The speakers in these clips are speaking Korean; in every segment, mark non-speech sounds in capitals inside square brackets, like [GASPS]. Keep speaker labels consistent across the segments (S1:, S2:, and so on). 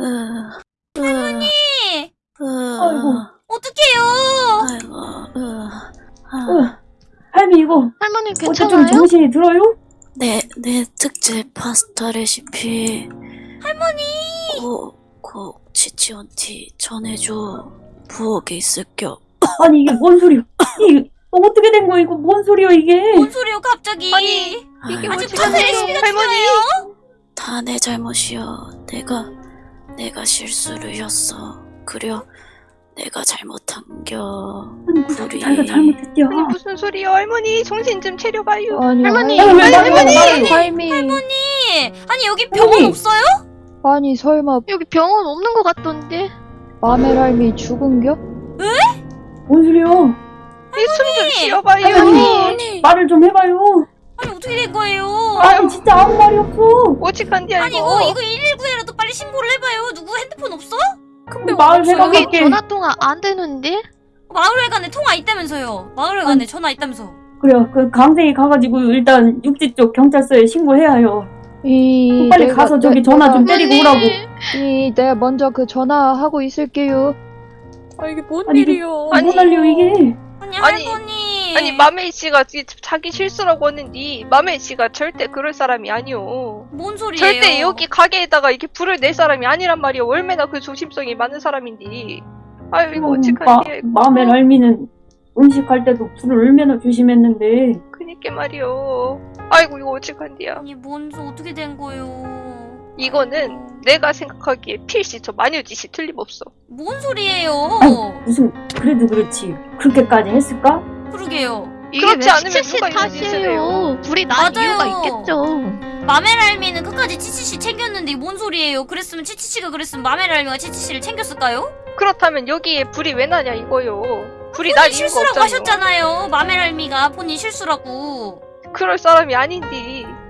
S1: 으,
S2: 할머니!
S1: 으,
S3: 아이고.
S2: 어떡해요!
S1: 아이고, 으, 아,
S3: 어, 할미 이거
S4: 할머니
S3: 좀
S4: 괜찮아요?
S3: 정신이 들어요?
S1: 내, 내 특제 파스타 레시피.
S2: 할머니!
S1: 꼭, 꼭, 치치원티 전해줘. 부엌에 있을겨.
S3: 아니 이게 뭔 소리야? 이게 어떻게 된 거야 이거 뭔 소리야 이게?
S2: 뭔 소리요, 갑자기?
S4: 아니, 이게
S1: 아이고,
S2: 아직? 파스타 레시피가
S4: 할머니!
S2: 중요해요?
S1: 다 내 잘못이여. 내가, 내가 실수를 했어. 그려, 내가 잘못한겨.
S3: 아니 무슨
S1: 우리-
S3: 자기가 잘못했대요.
S4: 아니 무슨 소리요 할머니 정신 좀 차려봐요
S5: 아니,
S4: 할머니! 할머니!
S3: 말해요?
S5: 할미.
S2: 할머니! 아니, 여기 병원
S3: 할머니!
S2: 없어요?
S5: 아니, 설마
S4: 여기 병원 없는 것 같던데
S5: 마멜 할미 죽은겨?
S3: 뭔 소리야?
S4: 숨좀 쉬어봐요
S3: 할머니! 말을 좀 해봐요.
S2: 아니, 어떻게 된 거예요?
S3: 아니 진짜 아무 말이 없어.
S4: 오직한디야
S2: 아니,
S4: 이거
S2: 이거, 이거 119에라도 빨리 신고를 해봐요. 누구 핸드폰 없어?
S3: 근데 말
S4: 여기. 전화통화 안 되는데?
S2: 마을회관에 통화 있다면서요. 마을회관에 전화 있다면서.
S3: 그래요. 그 강생이 가가지고 일단 육지 쪽 경찰서에 신고해야 해요.
S5: 이
S3: 빨리
S5: 내가-
S3: 가서 저기
S5: 내-
S3: 전화 좀
S5: 내가-
S3: 때리고 오라고.
S5: 이 내가 먼저 그 전화하고 있을게요.
S4: 아 이게 뭔
S3: 아니, 이게
S4: 일이요
S3: 뭔 난리요 이게?
S2: 아니,
S4: 아니,
S2: 할머니.
S4: 아니 마메이 씨가 지- 자기 실수라고 했는데 마메이 씨가 절대 그럴 사람이 아니오.
S2: 뭔 소리예요?
S4: 절대 여기 가게에다가 이렇게 불을 낼 사람이 아니란 말이야. 얼마나 그 조심성이 많은 사람인데. 아유 이거 이거
S3: 마음의 할미는 음식할 때도 불을 얼마나 조심했는데.
S4: 그니까 말이요 아이고 이거 어떡한디야.
S2: 아니, 뭔, 소 어떻게 된 거예요?
S4: 이거는 내가 생각하기에 필시 저 마녀짓이 틀림없어.
S2: 뭔 소리예요?
S3: 무슨 그래도 그렇지. 그렇게까지 했을까?
S2: 그러게요.
S4: 그렇지 왜 않으면 치치씨 누가
S6: 탓이에요. 불이
S2: 맞아요.
S6: 난 이유가 있겠죠.
S2: 마멜알미는 끝까지 치치씨 챙겼는데 뭔 소리예요? 그랬으면 치치씨가 그랬으면 마멜알미가 치치씨를 챙겼을까요?
S4: 그렇다면 여기에 불이 왜 나냐 이거요 불이 날 이유가
S2: 실수라고
S4: 없잖아요
S2: 하셨잖아요. 마멜알미가 본인 실수라고.
S4: 그럴 사람이 아닌데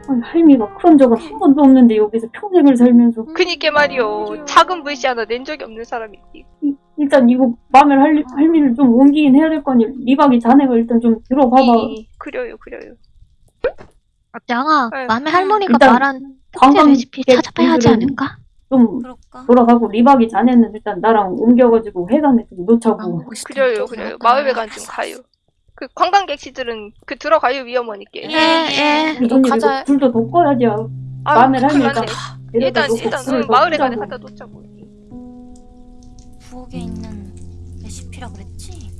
S3: 아니, 할미가 그런 적은 한 번도 없는데 여기서 평생을 살면서
S4: 그니까 말이요 작은 불씨 하나 낸 적이 없는 사람이지
S3: 이- 일단 이거 마음의 할, 할미를 좀 옮기긴 해야 될거 아니야 리박이 자네가 일단 좀 들어봐봐.
S4: 이- 그래요 그래요.
S6: 양아,
S4: 아유.
S6: 맘에 할머니가
S3: 일단
S6: 말한 특제 레시피 찾아봐야 하지 않을까?
S3: 좀
S2: 그럴까?
S3: 돌아가고 리박이 자네는 일단 나랑 옮겨가지고 회관에 좀 놓자고.
S4: 그래요 그래요. 마을회관 좀 가요. 그 관광객시들은 그 들어가요 위험하니까
S2: 예,
S6: 예.
S3: 언니
S4: 가자. 아유,
S3: 마음의
S4: 큰일
S3: 할미가
S4: 났네. 일단 일단 응, 마을회관에 갖다 놓자고
S2: 부엌에 있는 레시피라 그랬지?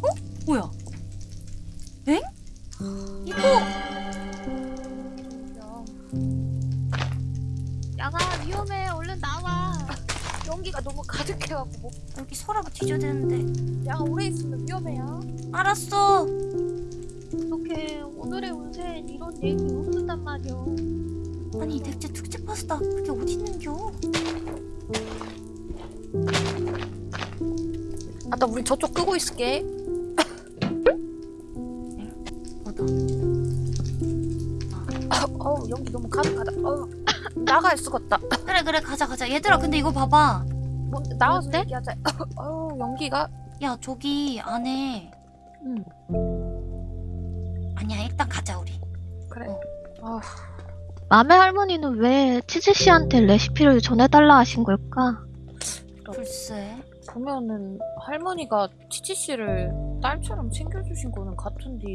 S2: 어? 뭐야? 엥? 이거
S6: 양아, 위험해. 얼른 나와.
S7: 연기가 너무 가득해갖고 뭐
S2: 여기 서랍을 뒤져야 되는데.
S7: 야 오래 있으면 위험해요.
S2: 알았어.
S6: 어떡해. 오늘의 운세엔 이런 얘기 없었단 말이야.
S2: 아니 대체 특제 파스타 그게 어디 있는겨?
S7: 아나 우리 저쪽 끄고 있을게.
S2: 뭐다?
S7: 어우 연기 너무 가득하다. 어우 나갈 수가 없다.
S2: 그래 그래 가자 가자. 얘들아 근데 이거 봐봐.
S7: 뭐, 나와서
S6: 어때?
S7: 얘기하자. 어우 연기가
S2: 야 저기 안에.
S7: 응.
S2: 아니야 일단 가자 우리.
S7: 그래.
S2: 어.
S6: 맘의 할머니는 왜 치즈 씨한테 레시피를 전해달라 하신 걸까?
S2: 글쎄.
S7: 보면은 할머니가 치치 씨를 딸처럼 챙겨주신 거는 같은데.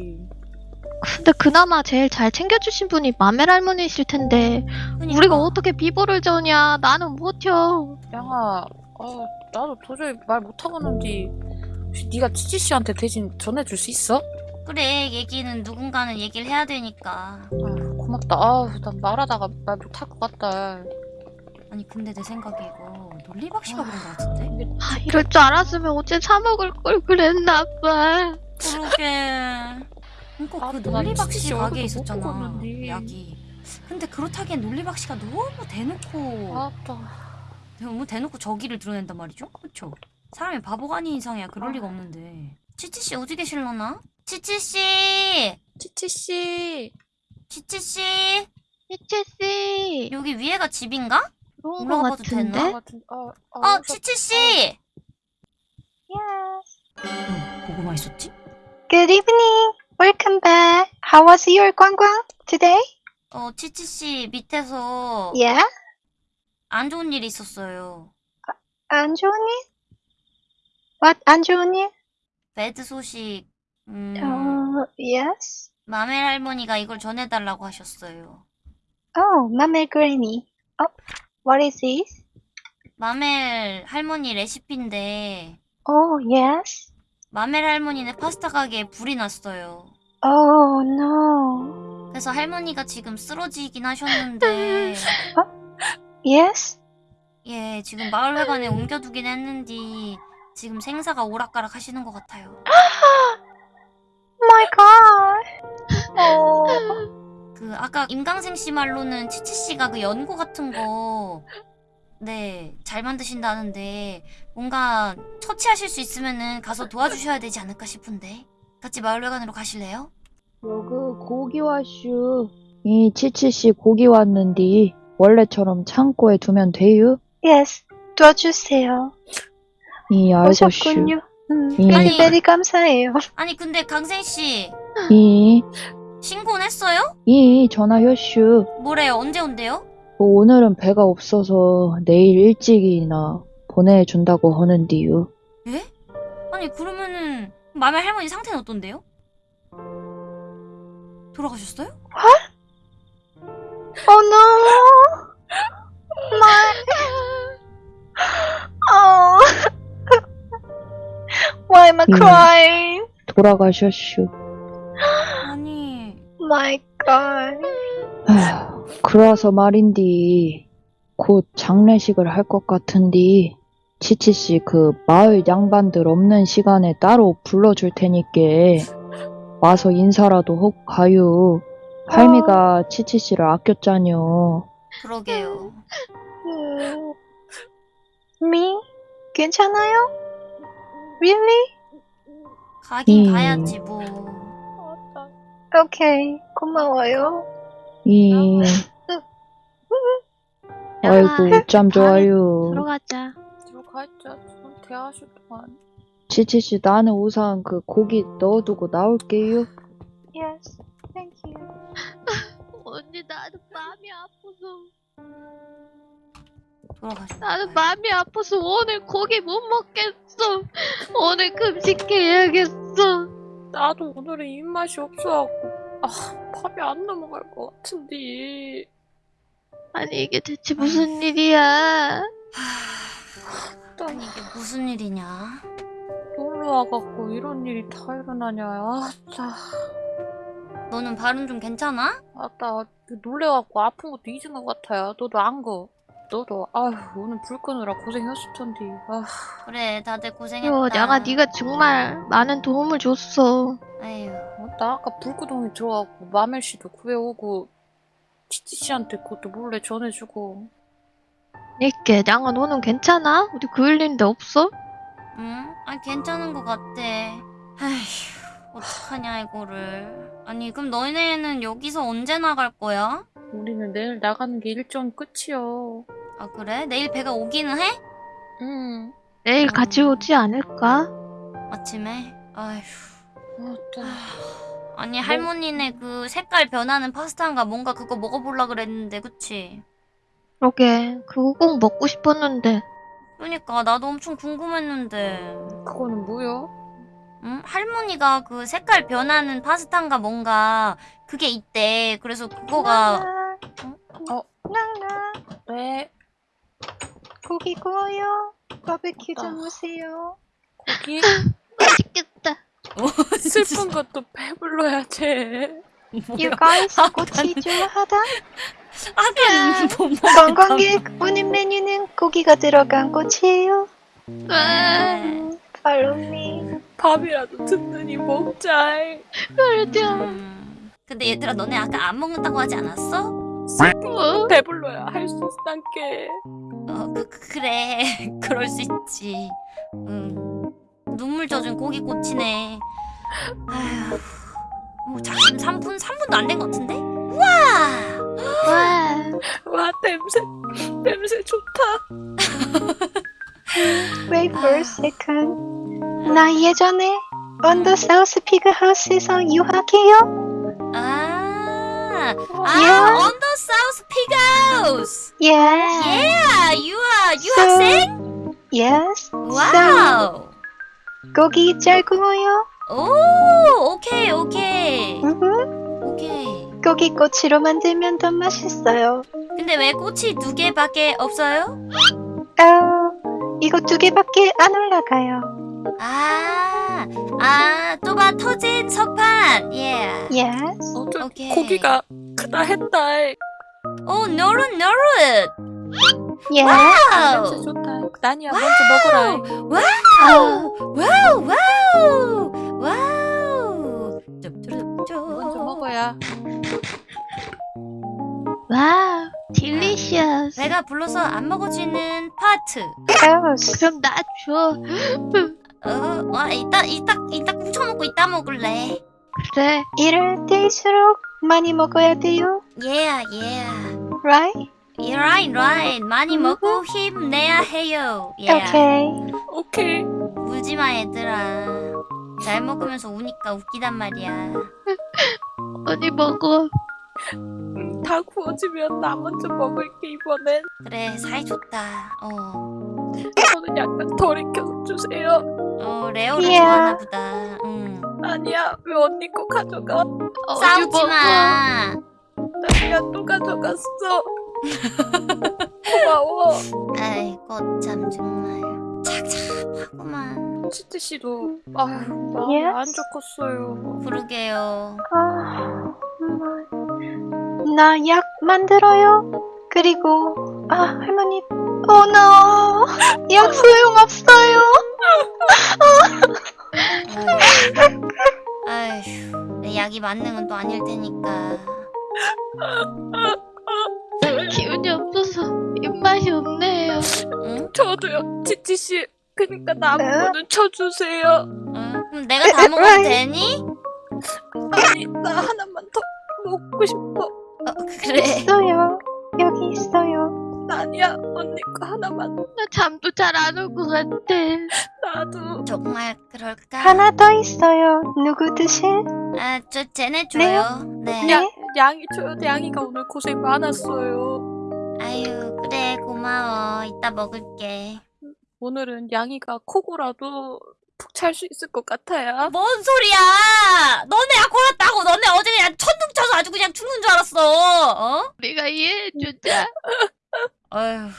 S6: 근데 그나마 제일 잘 챙겨주신 분이 맘의 할머니이실 텐데
S2: 그니까.
S6: 우리가 어떻게 비보를 저냐? 나는 못 혀.
S7: 양아, 어 나도 도저히 말 못하겠는데. 혹시 네가 치치 씨한테 대신 전해줄 수 있어?
S2: 그래 얘기는 누군가는 얘기를 해야 되니까.
S7: 아유 고맙다. 아우 난 말하다가 말 못할 것 같다.
S2: 아니 근데 내 생각에 이거 논리박씨가 그런 거 같은데?
S6: 아, 이럴 줄 알았으면 어제 사 먹을 걸 그랬나 봐.
S2: 그러게. 그니까
S7: 아, 그나
S2: 논리박씨 가게에 있었잖아. 약이. 근데 그렇다기엔 논리박씨가 너무 대놓고
S7: 아따.
S2: 너무 대놓고 저기를 드러낸단 말이죠? 그쵸? 사람이 바보가 아닌 이상이야. 그럴 리가 없는데. 치치씨 어디 계실려나? 치치씨!
S7: 치치 씨.
S2: 치치씨!
S6: 치치씨.
S2: 여기 위에가 집인가?
S6: 그런 거
S2: 봐도
S6: 같은데?
S2: 되나?
S7: 같은. 어, 어,
S2: 어, 치치씨! 응, 보고만 있었지?
S8: Good evening. Welcome back. How was your 관광 today?
S2: 어, 치치씨 밑에서
S6: 예?
S2: 안 좋은 일이 있었어요.
S6: 안 좋은 일? What? 안 좋은 일?
S2: 배드 소식. 음,
S6: 어, yes?
S2: 마멜 할머니가 이걸 전해달라고 하셨어요.
S6: Oh, 맘의 그레니. Oh, what is this?
S2: 마멜 할머니 레시피인데
S6: Oh, yes?
S2: 마멜 할머니네 파스타 가게에 불이 났어요.
S6: Oh, no.
S2: 그래서 할머니가 지금 쓰러지긴 하셨는데
S6: Yes?
S2: 예 지금 마을회관에 옮겨두긴 했는데 지금 생사가 오락가락 하시는 것 같아요. [GASPS] [GASPS] 그 아까 임강생 씨 말로는 치치 씨가 그 연고 같은 거 네, 잘 만드신다는데 뭔가 처치하실 수 있으면은 가서 도와주셔야 되지 않을까 싶은데 같이 마을회관으로 가실래요?
S5: 여그 고기 왔슈. 이 치치씨 고기 왔는디 원래처럼 창고에 두면 돼요?
S6: Yes. 도와주세요.
S5: 이 알고슈.
S6: 오셨군요. 음,
S5: 예.
S6: 베리 베리 감사해요.
S2: 아니 근데 강생 씨
S5: 이,
S2: 신고는 했어요?
S5: 이 전화 효슈.
S2: 뭐래요? 언제 온대요?
S5: 뭐 오늘은 배가 없어서 내일 일찍이나 보내준다고 하는디요.
S2: 예? 아니 그러면은 마멜 할머니 상태는 어떤데요? 돌아가셨어요?
S6: Oh no. My. Oh. Why am I
S5: 음.
S6: crying?
S5: 돌아가셨슈.
S6: God.
S5: 아휴, [SIGHS] 그래서 말인디 곧 장례식을 할 것 같은디 치치 씨 그 마을 양반들 없는 시간에 따로 불러줄 테니께 와서 인사라도 혹 가요. 할미가 치치 씨를 아꼈잖여.
S2: 그러게요.
S6: 음. Me? 괜찮아요? Really?
S2: 가긴
S5: 음.
S2: 가야지 뭐.
S6: Okay. 고마워요.
S5: 이 아이고 짬 좋아요.
S6: 들어가자.
S7: 들어가 있자. 좀 대화하실 동안.
S5: 치치씨 나는 우선 그 고기 넣어두고 나올게요.
S6: Yes. Thank you. [LAUGHS]
S8: 언니 나는 마음이 아파서
S2: 돌아가셨.
S8: 나는 마음이 아파서 오늘 고기 못 먹겠어 오늘 금식해야겠어
S7: 나도 오늘은 입맛이 없어갖고 아 밥이 안 넘어갈 것 같은데.
S8: 아니 이게 대체 무슨 일이야
S2: 아니 이게 무슨 일이냐?
S7: 놀러 와갖고 이런 일이 다 일어나냐. 아따.
S2: 너는 발은 좀 괜찮아?
S7: 아따 놀래갖고 아픈 것도 잊은 것 같아요. 너도 안 거. 너도 아휴 오늘 불 끄느라 고생했을 텐데. 아
S2: 그래 다들 고생했다.
S8: 요 내가 네가 정말 많은 도움을 줬어
S2: 아유
S7: 어, 나 아까 불구덩이 들어가고 마멜 씨도 구해오고 치치 씨한테 그것도 몰래 전해주고.
S8: 니께 양아 너는 괜찮아? 어디 그을린 데 없어?
S2: 응? 아 괜찮은 것 같아. 아휴 어떡하냐 이거를. 아니 그럼 너네는 여기서 언제 나갈 거야?
S7: 우리는 내일 나가는 게 일정 끝이요.
S2: 아 그래? 내일 배가 오기는 해?
S7: 응.
S8: 내일 같이 오지 않을까?
S2: 아침에? 아휴.
S7: 아따.
S2: 아니 할머니네 그 색깔 변하는 파스타인가 뭔가 그거 먹어보려 그랬는데 그치?
S8: 그러게 그거 꼭 먹고 싶었는데
S2: 그러니까 나도 엄청 궁금했는데
S7: 그거는 뭐요?
S2: 응? 할머니가 그 색깔 변하는 파스타인가 뭔가 그게 있대 그래서 그거가
S7: 어.
S6: 나나
S7: 네.
S6: 고기 구워요. 바베큐
S7: 아.
S6: 좀 오세요.
S7: 고기 [LAUGHS]
S8: 맛있겠다 [LAUGHS]
S7: 슬픈 것도 배불러야지.
S6: You guys 좋아하다?
S2: 아까 못 먹...
S6: 관광객 오늘 메뉴는 고기가 들어간 꼬치예요.
S8: 아,
S6: 음, Follow me.
S7: 밥이라도 든든히 먹자.
S2: 음. 근데 얘들아 너네 아까 안 먹는다고 하지 않았어?
S8: 뭐?
S7: 배불러야 할 수 있단께.
S2: 어 그, 그- 그래 [LAUGHS] 그럴 수 있지 음. 눈물 젖은 고기 꼬치네 아휴 뭐 작심 3분 3분도 안 된 것 같은데? 우와
S8: 와
S7: 와 냄새 냄새 좋다. [LAUGHS]
S6: Wait for a second. 나 예전에 언더 사우스 피그 하우스에서 유학해요.
S2: 아 아, on the South Pigos.
S6: Yes.
S2: Yeah, you are
S6: So-
S2: 유학생?
S6: Yes.
S2: Wow.
S6: 고기 잘 구워요.
S2: 오, 오케이, 오케이.
S6: 음,
S2: 오케이.
S6: 고기 꼬치로 만들면 더 맛있어요.
S2: 근데 왜 꼬치 두 개밖에 없어요?
S6: 어, 이거 두 개밖에 안 올라가요.
S2: 아, 아, 또봐 터진 석판. 예.
S6: Yes.
S7: 어, 저
S2: 오케이.
S7: 고기가 크다 했다.
S2: 오, 노릇 노릇.
S7: 냄새
S2: Wow.
S7: 좋다. 나니야 먼저 먹어라.
S2: Wow. Wow. Wow. Wow. 쭈쭈쭈.
S7: 먼저 먹어야.
S6: Wow. Delicious.
S2: 내가 불러서 안 먹어지는 파트.
S6: Yes. 그럼 나 줘.
S2: 어, 와, 이따 이따 이따 훔쳐 먹고 이따 먹을래.
S6: 그래. 이럴 때일수록 많이 먹어야 돼요.
S2: Yeah, yeah.
S6: Right?
S2: Right, right. 많이 먹고 힘내야 해요. Yeah.
S6: Okay.
S7: 오케이.
S2: 울지 마, 얘들아. 잘 먹으면서 우니까 웃기단 말이야. [LAUGHS]
S6: 언니 먹어.
S7: 음, 다 구워지면 나 먼저 먹을게 이번엔.
S2: 그래, 사이 좋다. 어,
S7: 저는 약간 덜 익혀주세요.
S2: 어, 레오를
S6: Yeah.
S2: 좋아하나 보다. 응.
S7: 아니야 왜 언니 거 가져가?
S2: 싸우지 마.
S7: 나니야 또 가져갔어. 고마워.
S2: 아이고, 참, 정말. 착착하구만.
S7: 치트 씨도 아휴 마음이
S6: Yes?
S7: 안 좋겠어요.
S2: 부르게요.
S6: 아, 나약 만들어요. 그리고 아 할머니, oh no, 약 소용 없어요.
S2: 아휴, 내 약이 맞는 건 또 아닐 테니까.
S6: 기운이 없어서 입맛이 없네요.
S2: 응?
S7: 저도요 치치 씨. 그니까
S6: 네?
S7: 나무는 쳐주세요.
S2: 응? 그럼 내가 다 먹어도 되니?
S7: 아니 나 하나만 더 먹고 싶어.
S2: 어, 그래.
S6: 있어요. 여기 있어요.
S7: 아니야 언니 거 하나만.
S6: 나 잠도 잘 안 올 것 같아.
S7: 나도.
S2: 정말 그럴까?
S6: 하나 더 있어요. 누구 드실?
S2: 아, 저 쟤네 줘요. 네.
S7: 야 양이 줘요. 양이가 오늘 고생 많았어요.
S2: 아유, 그래, 고마워. 이따 먹을게.
S7: 오늘은 양이가 코고라도 푹 잘 수 있을 것 같아요.
S2: 뭔 소리야! 너네 약 골랐다고! 너네 어제 그냥 천둥 쳐서 아주 그냥 죽는 줄 알았어! 어?
S6: 우리가 이해해주자. [LAUGHS]
S2: 아유,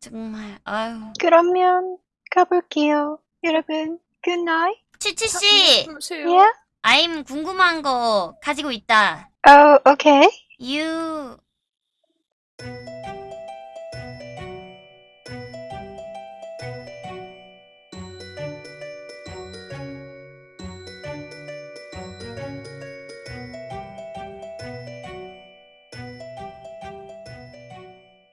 S2: 정말, 아유.
S6: 그러면 가볼게요. 여러분, good night.
S2: 치치씨!
S6: Yeah?
S2: 아임 궁금한 거 가지고 있다.
S6: Oh, okay.
S2: You